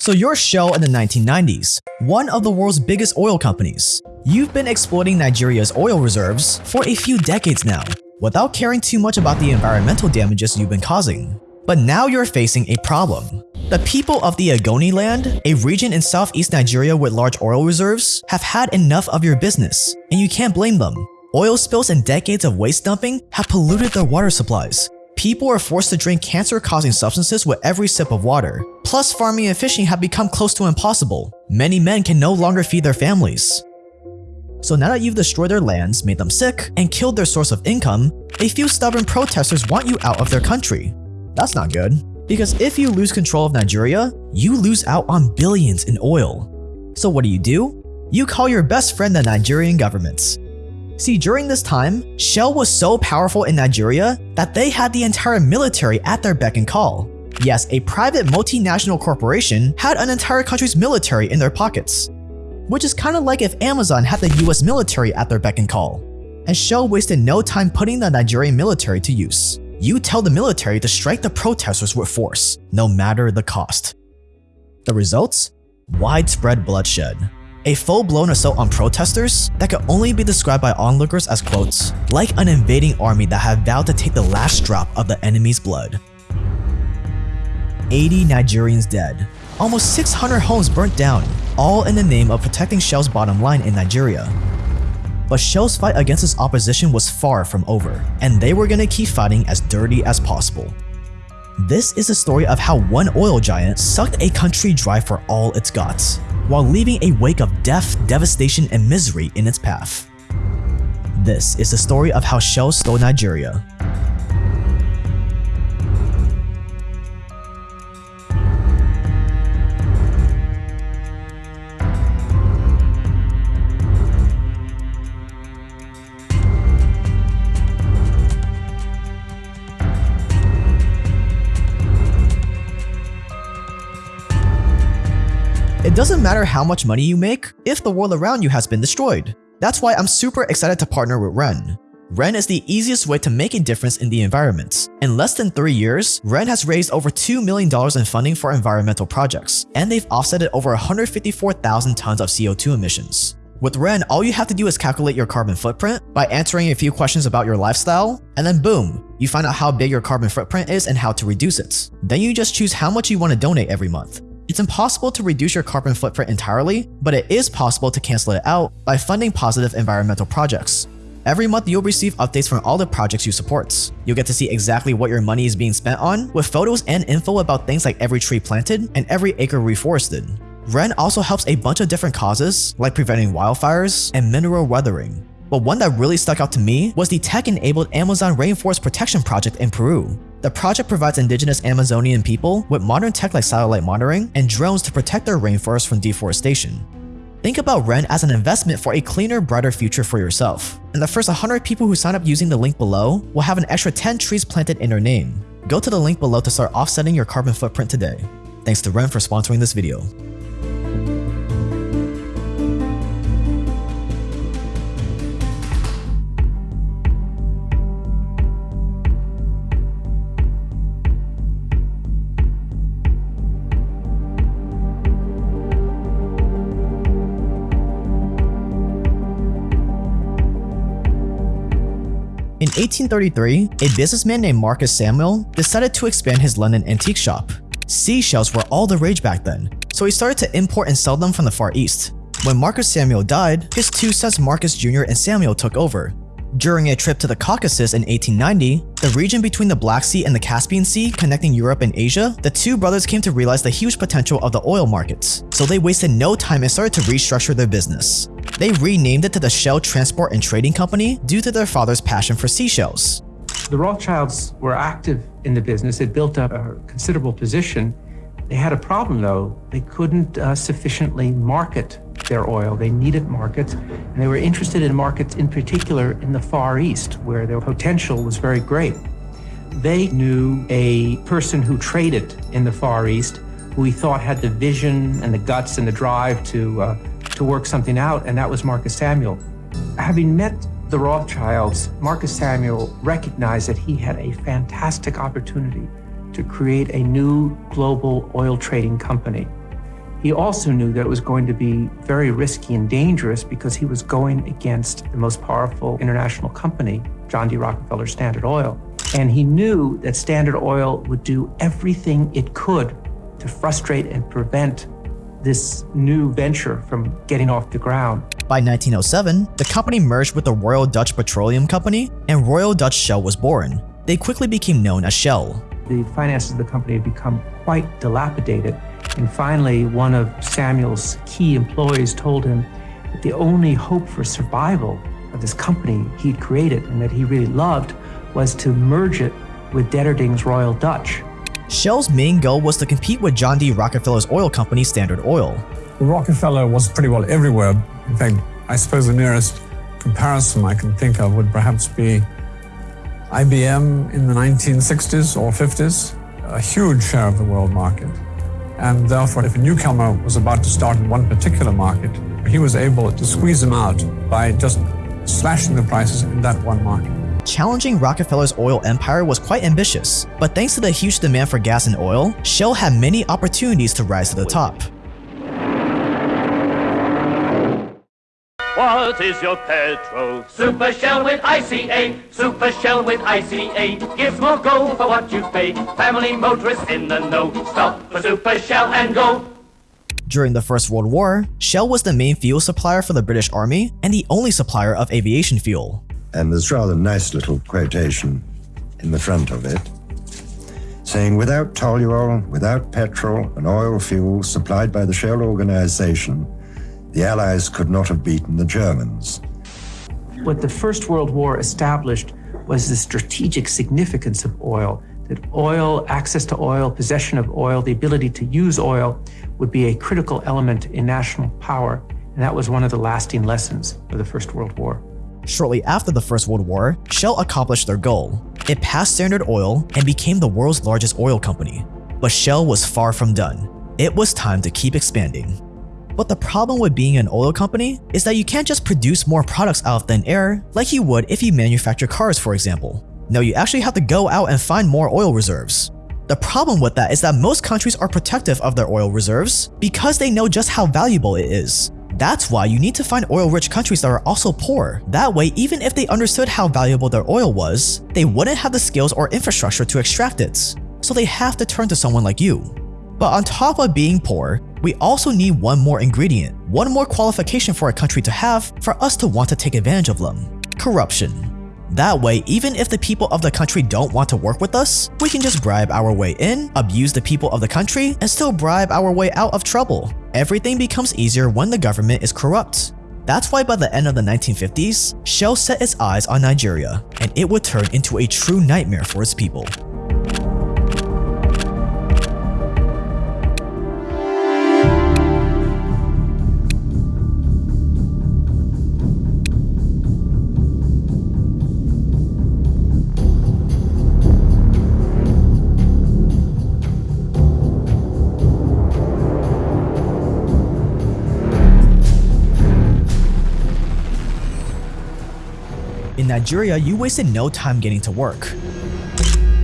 So you're Shell in the 1990s, one of the world's biggest oil companies. You've been exploiting Nigeria's oil reserves for a few decades now, without caring too much about the environmental damages you've been causing. But now you're facing a problem. The people of the Ogoni land, a region in southeast Nigeria with large oil reserves, have had enough of your business, and you can't blame them. Oil spills and decades of waste dumping have polluted their water supplies. People are forced to drink cancer-causing substances with every sip of water. Plus, farming and fishing have become close to impossible. Many men can no longer feed their families. So now that you've destroyed their lands, made them sick, and killed their source of income, a few stubborn protesters want you out of their country. That's not good. Because if you lose control of Nigeria, you lose out on billions in oil. So what do you do? You call your best friend the Nigerian government. See, during this time, Shell was so powerful in Nigeria that they had the entire military at their beck and call. Yes, a private multinational corporation had an entire country's military in their pockets which is kinda like if Amazon had the US military at their beck and call. And Shell wasted no time putting the Nigerian military to use. You tell the military to strike the protesters with force, no matter the cost. The results? Widespread bloodshed. A full-blown assault on protesters that could only be described by onlookers as quotes, like an invading army that had vowed to take the last drop of the enemy's blood. 80 Nigerians dead, almost 600 homes burnt down, all in the name of protecting Shell's bottom line in Nigeria. But Shell's fight against its opposition was far from over, and they were gonna keep fighting as dirty as possible. This is a story of how one oil giant sucked a country dry for all its guts, while leaving a wake of death, devastation, and misery in its path. This is the story of how Shell stole Nigeria, doesn't matter how much money you make if the world around you has been destroyed. That's why I'm super excited to partner with Ren. Ren is the easiest way to make a difference in the environment. In less than 3 years, Ren has raised over $2 million in funding for environmental projects, and they've offsetted over 154,000 tons of CO2 emissions. With Ren, all you have to do is calculate your carbon footprint by answering a few questions about your lifestyle, and then boom, you find out how big your carbon footprint is and how to reduce it. Then you just choose how much you want to donate every month. It's impossible to reduce your carbon footprint entirely, but it is possible to cancel it out by funding positive environmental projects. Every month, you'll receive updates from all the projects you support. You'll get to see exactly what your money is being spent on, with photos and info about things like every tree planted and every acre reforested. Ren also helps a bunch of different causes, like preventing wildfires and mineral weathering. But one that really stuck out to me was the tech-enabled Amazon Rainforest Protection Project in Peru. The project provides indigenous Amazonian people with modern tech like satellite monitoring and drones to protect their rainforests from deforestation. Think about Ren as an investment for a cleaner, brighter future for yourself. And the first 100 people who sign up using the link below will have an extra 10 trees planted in their name. Go to the link below to start offsetting your carbon footprint today. Thanks to Ren for sponsoring this video. 1833, a businessman named Marcus Samuel decided to expand his London antique shop. Seashells were all the rage back then, so he started to import and sell them from the Far East. When Marcus Samuel died, his two sons Marcus Jr. and Samuel took over, during a trip to the Caucasus in 1890, the region between the Black Sea and the Caspian Sea connecting Europe and Asia, the two brothers came to realize the huge potential of the oil markets, so they wasted no time and started to restructure their business. They renamed it to the Shell Transport and Trading Company due to their father's passion for seashells. The Rothschilds were active in the business. They built up a considerable position. They had a problem though. They couldn't uh, sufficiently market their oil. They needed markets, and they were interested in markets in particular in the Far East, where their potential was very great. They knew a person who traded in the Far East who he thought had the vision and the guts and the drive to, uh, to work something out, and that was Marcus Samuel. Having met the Rothschilds, Marcus Samuel recognized that he had a fantastic opportunity to create a new global oil trading company. He also knew that it was going to be very risky and dangerous because he was going against the most powerful international company, John D. Rockefeller Standard Oil. And he knew that Standard Oil would do everything it could to frustrate and prevent this new venture from getting off the ground. By 1907, the company merged with the Royal Dutch Petroleum Company and Royal Dutch Shell was born. They quickly became known as Shell. The finances of the company had become quite dilapidated and finally, one of Samuel's key employees told him that the only hope for survival of this company he'd created and that he really loved was to merge it with Deterding's Royal Dutch. Shell's main goal was to compete with John D. Rockefeller's oil company Standard Oil. Rockefeller was pretty well everywhere. In fact, I suppose the nearest comparison I can think of would perhaps be IBM in the 1960s or 50s, a huge share of the world market. And therefore, if a newcomer was about to start in one particular market, he was able to squeeze them out by just slashing the prices in that one market. Challenging Rockefeller's oil empire was quite ambitious, but thanks to the huge demand for gas and oil, Shell had many opportunities to rise to the top. What is your petrol? Super Shell with ICA. Super Shell with ICA. Gives more go for what you pay. Family motorists in the know. Stop for Super Shell and go. During the First World War, Shell was the main fuel supplier for the British Army and the only supplier of aviation fuel. And there's rather nice little quotation in the front of it saying without toluol, without petrol and oil fuel supplied by the Shell organization, the Allies could not have beaten the Germans. What the First World War established was the strategic significance of oil, that oil, access to oil, possession of oil, the ability to use oil would be a critical element in national power. And that was one of the lasting lessons of the First World War. Shortly after the First World War, Shell accomplished their goal. It passed Standard Oil and became the world's largest oil company. But Shell was far from done. It was time to keep expanding. But the problem with being an oil company is that you can't just produce more products out of thin air like you would if you manufacture cars for example. No, you actually have to go out and find more oil reserves. The problem with that is that most countries are protective of their oil reserves because they know just how valuable it is. That's why you need to find oil-rich countries that are also poor. That way, even if they understood how valuable their oil was, they wouldn't have the skills or infrastructure to extract it. So they have to turn to someone like you. But on top of being poor, we also need one more ingredient, one more qualification for a country to have for us to want to take advantage of them. Corruption. That way, even if the people of the country don't want to work with us, we can just bribe our way in, abuse the people of the country, and still bribe our way out of trouble. Everything becomes easier when the government is corrupt. That's why by the end of the 1950s, Shell set its eyes on Nigeria, and it would turn into a true nightmare for its people. Nigeria, you wasted no time getting to work.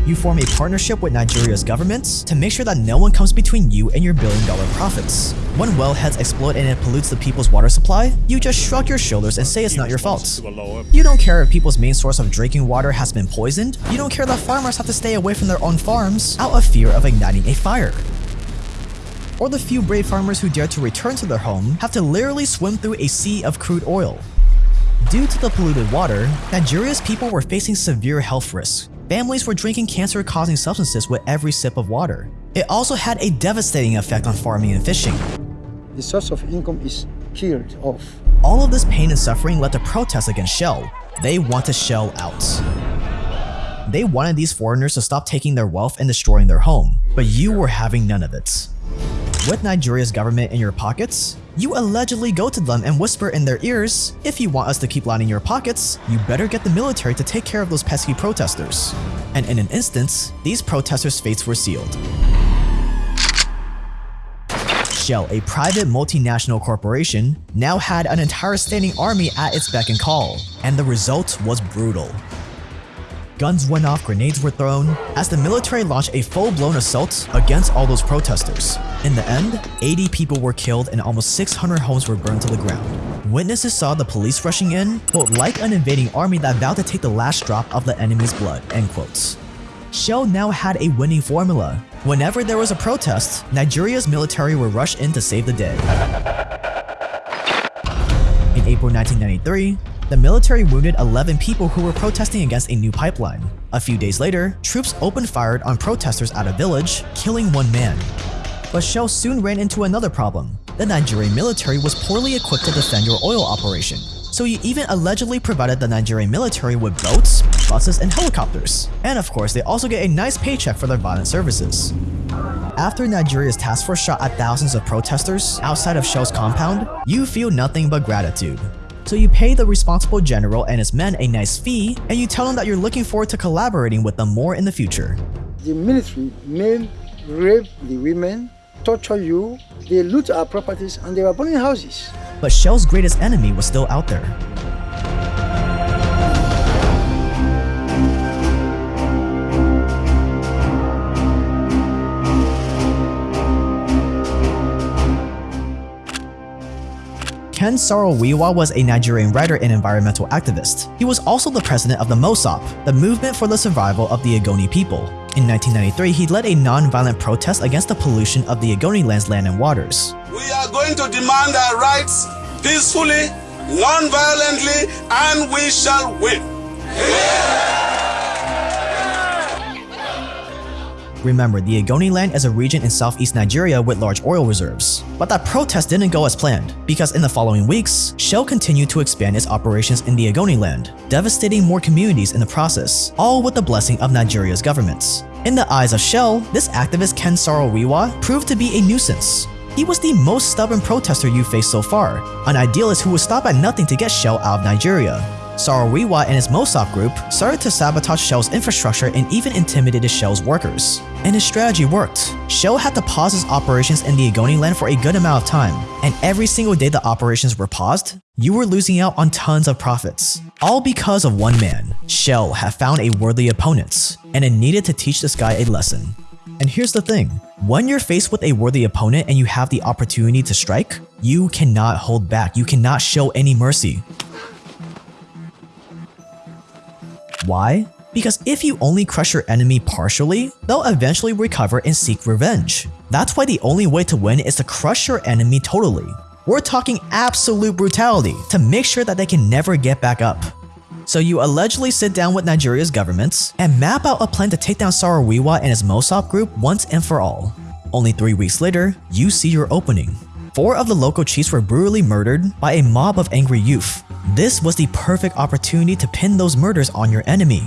You form a partnership with Nigeria's government to make sure that no one comes between you and your billion dollar profits. When wellheads explode and it pollutes the people's water supply, you just shrug your shoulders and say it's not your fault. You don't care if people's main source of drinking water has been poisoned. You don't care that farmers have to stay away from their own farms out of fear of igniting a fire. Or the few brave farmers who dare to return to their home have to literally swim through a sea of crude oil. Due to the polluted water, Nigeria's people were facing severe health risks. Families were drinking cancer-causing substances with every sip of water. It also had a devastating effect on farming and fishing. The source of income is killed off. All of this pain and suffering led to protests against Shell. They want to Shell out. They wanted these foreigners to stop taking their wealth and destroying their home, but you were having none of it. With Nigeria's government in your pockets, you allegedly go to them and whisper in their ears, if you want us to keep lining your pockets, you better get the military to take care of those pesky protesters. And in an instance, these protesters' fates were sealed. Shell, a private multinational corporation, now had an entire standing army at its beck and call, and the result was brutal. Guns went off, grenades were thrown, as the military launched a full-blown assault against all those protesters. In the end, 80 people were killed and almost 600 homes were burned to the ground. Witnesses saw the police rushing in, quote, like an invading army that vowed to take the last drop of the enemy's blood, end quotes. Shell now had a winning formula. Whenever there was a protest, Nigeria's military would rush in to save the day. In April 1993, the military wounded 11 people who were protesting against a new pipeline. A few days later, troops opened fire on protesters at a village, killing one man. But Shell soon ran into another problem. The Nigerian military was poorly equipped to defend your oil operation, so you even allegedly provided the Nigerian military with boats, buses, and helicopters. And of course, they also get a nice paycheck for their violent services. After Nigeria's task force shot at thousands of protesters outside of Shell's compound, you feel nothing but gratitude. So you pay the responsible general and his men a nice fee, and you tell them that you're looking forward to collaborating with them more in the future. The military men rape the women, torture you, they loot our properties, and they were burning houses. But Shell's greatest enemy was still out there. Ken Saro-Wiwa was a Nigerian writer and environmental activist. He was also the president of the MOSOP, the Movement for the Survival of the Ogoni People. In 1993, he led a non-violent protest against the pollution of the Ogoni land's land and waters. We are going to demand our rights peacefully, non-violently, and we shall win. Remember, the Ogoni land is a region in southeast Nigeria with large oil reserves. But that protest didn't go as planned, because in the following weeks, Shell continued to expand its operations in the Ogoni land, devastating more communities in the process, all with the blessing of Nigeria's governments. In the eyes of Shell, this activist Ken Saro-Wiwa proved to be a nuisance. He was the most stubborn protester you faced so far, an idealist who would stop at nothing to get Shell out of Nigeria. Saro-Wiwa and his MOSOP group started to sabotage Shell's infrastructure and even intimidated Shell's workers. And his strategy worked. Shell had to pause his operations in the Ogoni land for a good amount of time, and every single day the operations were paused, you were losing out on tons of profits. All because of one man. Shell had found a worthy opponent, and it needed to teach this guy a lesson. And here's the thing, when you're faced with a worthy opponent and you have the opportunity to strike, you cannot hold back, you cannot show any mercy. Why? Because if you only crush your enemy partially, they'll eventually recover and seek revenge. That's why the only way to win is to crush your enemy totally. We're talking absolute brutality to make sure that they can never get back up. So you allegedly sit down with Nigeria's governments and map out a plan to take down Saro-Wiwa and his MOSOP group once and for all. Only three weeks later, you see your opening. Four of the local chiefs were brutally murdered by a mob of angry youth. This was the perfect opportunity to pin those murders on your enemy.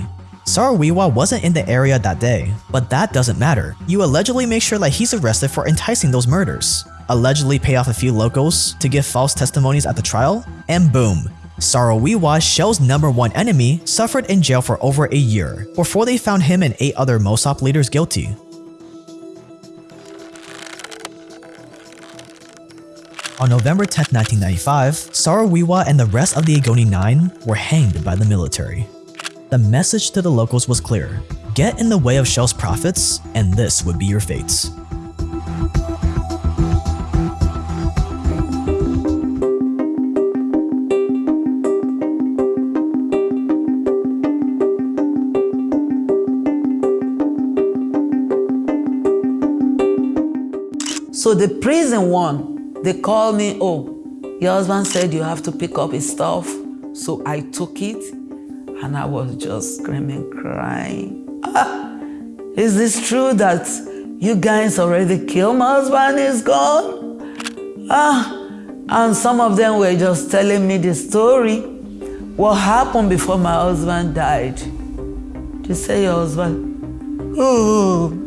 Saro-Wiwa wasn't in the area that day, but that doesn't matter. You allegedly make sure that he's arrested for enticing those murders, allegedly pay off a few locals to give false testimonies at the trial, and boom, Saro-Wiwa, Shell's number one enemy, suffered in jail for over a year before they found him and eight other MOSOP leaders guilty. On November 10, 1995, Saro-Wiwa and the rest of the Ogoni 9 were hanged by the military. The message to the locals was clear. Get in the way of Shell's profits, and this would be your fates. So the prison one, they called me, oh, your husband said you have to pick up his stuff. So I took it and I was just screaming, crying. Ah, is this true that you guys already killed my husband? He's gone? Ah, and some of them were just telling me the story. What happened before my husband died? You say your husband? Oh.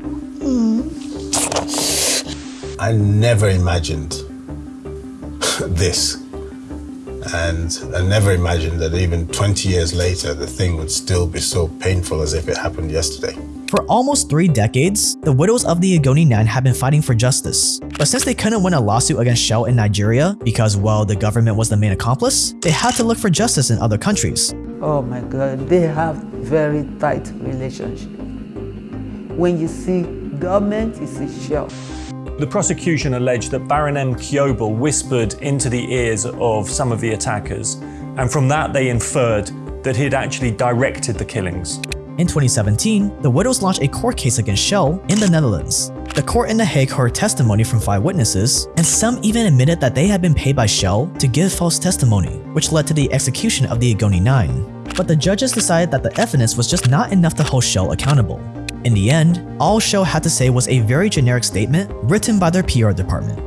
I never imagined this. And I never imagined that even 20 years later, the thing would still be so painful as if it happened yesterday. For almost three decades, the widows of the Ogoni 9 have been fighting for justice. But since they couldn't win a lawsuit against Shell in Nigeria because, well, the government was the main accomplice, they had to look for justice in other countries. Oh my God, they have very tight relationship. When you see government, you see Shell. The prosecution alleged that Barinem Kiobel whispered into the ears of some of the attackers, and from that they inferred that he had actually directed the killings. In 2017, the widows launched a court case against Shell in the Netherlands. The court in The Hague heard testimony from five witnesses, and some even admitted that they had been paid by Shell to give false testimony, which led to the execution of the Ogoni Nine. But the judges decided that the evidence was just not enough to hold Shell accountable. In the end, all Shell had to say was a very generic statement written by their PR department.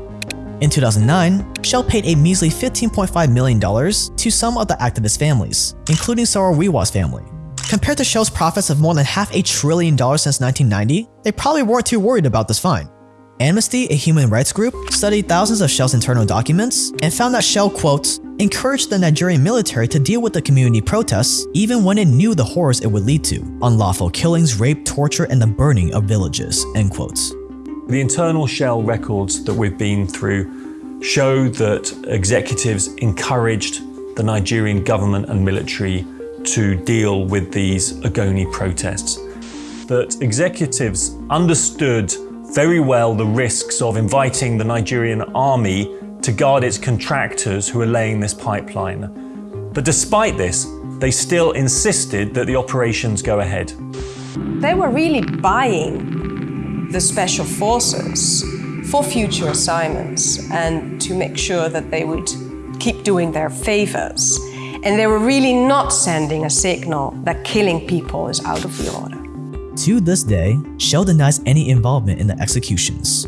In 2009, Shell paid a measly $15.5 million to some of the activist families, including Saro family, Compared to Shell's profits of more than half a trillion dollars since 1990, they probably weren't too worried about this fine. Amnesty, a human rights group, studied thousands of Shell's internal documents and found that Shell, quote, encouraged the Nigerian military to deal with the community protests even when it knew the horrors it would lead to, unlawful killings, rape, torture, and the burning of villages, end quotes. The internal Shell records that we've been through show that executives encouraged the Nigerian government and military to deal with these Ogoni protests. That executives understood very well the risks of inviting the Nigerian army to guard its contractors who are laying this pipeline. But despite this, they still insisted that the operations go ahead. They were really buying the special forces for future assignments and to make sure that they would keep doing their favors. And they were really not sending a signal that killing people is out of the order. To this day, Shell denies any involvement in the executions.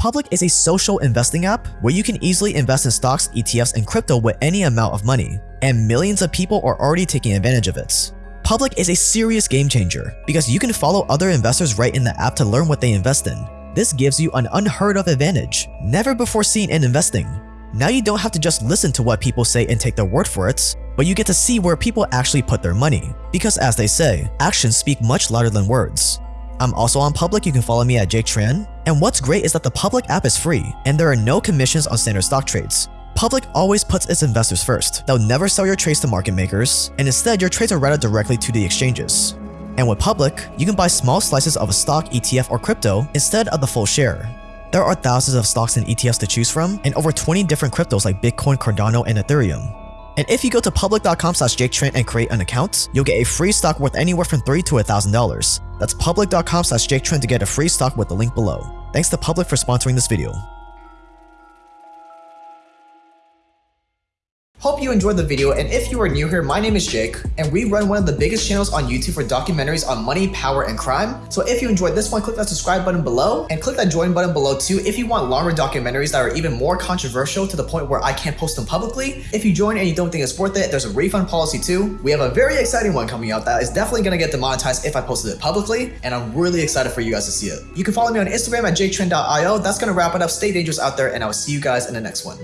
Public is a social investing app where you can easily invest in stocks, ETFs, and crypto with any amount of money, and millions of people are already taking advantage of it. Public is a serious game changer because you can follow other investors right in the app to learn what they invest in. This gives you an unheard of advantage, never before seen in investing. Now you don't have to just listen to what people say and take their word for it, but you get to see where people actually put their money. Because as they say, actions speak much louder than words. I'm also on Public, you can follow me at Jake Tran. And what's great is that the Public app is free, and there are no commissions on standard stock trades. Public always puts its investors first. They'll never sell your trades to market makers, and instead your trades are routed directly to the exchanges. And with Public, you can buy small slices of a stock, ETF, or crypto instead of the full share. There are thousands of stocks and ETFs to choose from, and over 20 different cryptos like Bitcoin, Cardano, and Ethereum. And if you go to public.com slash and create an account, you'll get a free stock worth anywhere from 3 to $1,000. That's public.com slash jaketran to get a free stock with the link below. Thanks to Public for sponsoring this video. Hope you enjoyed the video and if you are new here, my name is Jake and we run one of the biggest channels on YouTube for documentaries on money, power, and crime. So if you enjoyed this one, click that subscribe button below and click that join button below too if you want longer documentaries that are even more controversial to the point where I can't post them publicly. If you join and you don't think it's worth it, there's a refund policy too. We have a very exciting one coming out that is definitely gonna get demonetized if I posted it publicly and I'm really excited for you guys to see it. You can follow me on Instagram at jaketran.io. That's gonna wrap it up. Stay dangerous out there and I will see you guys in the next one.